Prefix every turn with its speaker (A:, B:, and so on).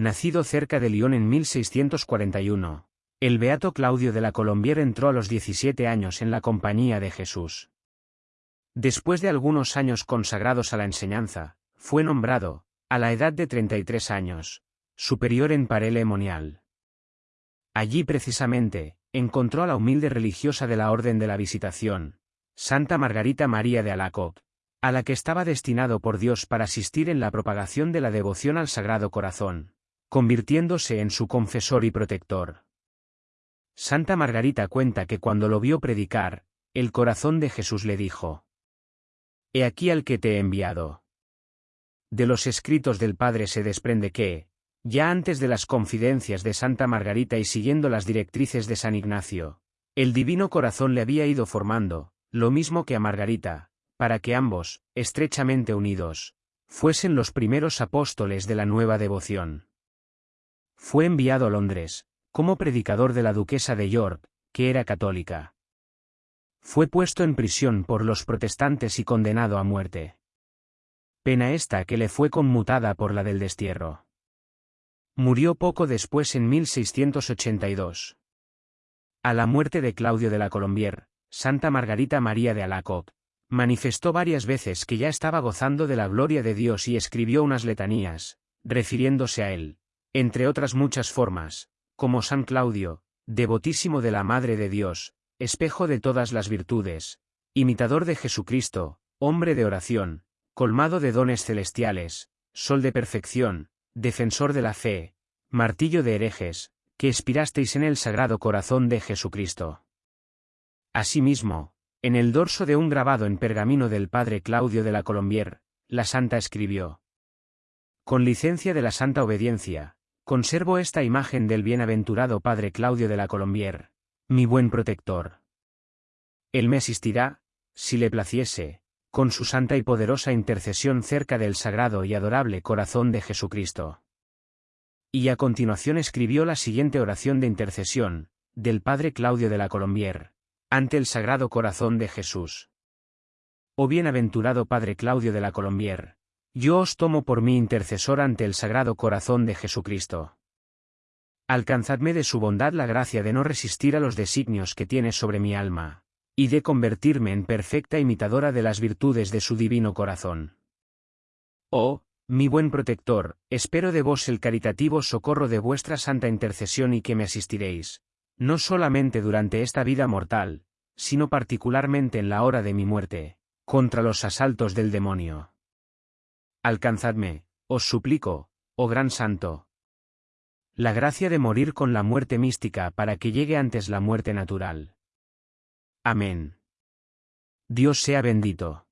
A: nacido cerca de Lyon en 1641. El beato Claudio de la Colombier entró a los 17 años en la compañía de Jesús. Después de algunos años consagrados a la enseñanza, fue nombrado, a la edad de 33 años, superior en Parelemonial. Allí precisamente, encontró a la humilde religiosa de la Orden de la Visitación, Santa Margarita María de Alacoc, a la que estaba destinado por Dios para asistir en la propagación de la devoción al Sagrado Corazón, convirtiéndose en su confesor y protector. Santa Margarita cuenta que cuando lo vio predicar, el corazón de Jesús le dijo, He aquí al que te he enviado. De los escritos del Padre se desprende que, ya antes de las confidencias de Santa Margarita y siguiendo las directrices de San Ignacio, el divino corazón le había ido formando, lo mismo que a Margarita, para que ambos, estrechamente unidos, fuesen los primeros apóstoles de la nueva devoción. Fue enviado a Londres, como predicador de la duquesa de York, que era católica. Fue puesto en prisión por los protestantes y condenado a muerte. Pena esta que le fue conmutada por la del destierro. Murió poco después en 1682. A la muerte de Claudio de la Colombier, Santa Margarita María de Alacoc, manifestó varias veces que ya estaba gozando de la gloria de Dios y escribió unas letanías, refiriéndose a él, entre otras muchas formas, como San Claudio, devotísimo de la Madre de Dios, espejo de todas las virtudes, imitador de Jesucristo, hombre de oración, colmado de dones celestiales, sol de perfección, defensor de la fe, martillo de herejes, que expirasteis en el sagrado corazón de Jesucristo. Asimismo, en el dorso de un grabado en pergamino del padre Claudio de la Colombier, la santa escribió. Con licencia de la santa obediencia, conservo esta imagen del bienaventurado padre Claudio de la Colombier, mi buen protector. Él me asistirá, si le placiese, con su santa y poderosa intercesión cerca del sagrado y adorable corazón de Jesucristo. Y a continuación escribió la siguiente oración de intercesión, del padre Claudio de la Colombier ante el Sagrado Corazón de Jesús. Oh bienaventurado Padre Claudio de la Colombier, yo os tomo por mi intercesor ante el Sagrado Corazón de Jesucristo. Alcanzadme de su bondad la gracia de no resistir a los designios que tiene sobre mi alma, y de convertirme en perfecta imitadora de las virtudes de su divino corazón. Oh, mi buen protector, espero de vos el caritativo socorro de vuestra santa intercesión y que me asistiréis, no solamente durante esta vida mortal, sino particularmente en la hora de mi muerte, contra los asaltos del demonio. Alcanzadme, os suplico, oh gran santo. La gracia de morir con la muerte mística para que llegue antes la muerte natural. Amén. Dios sea bendito.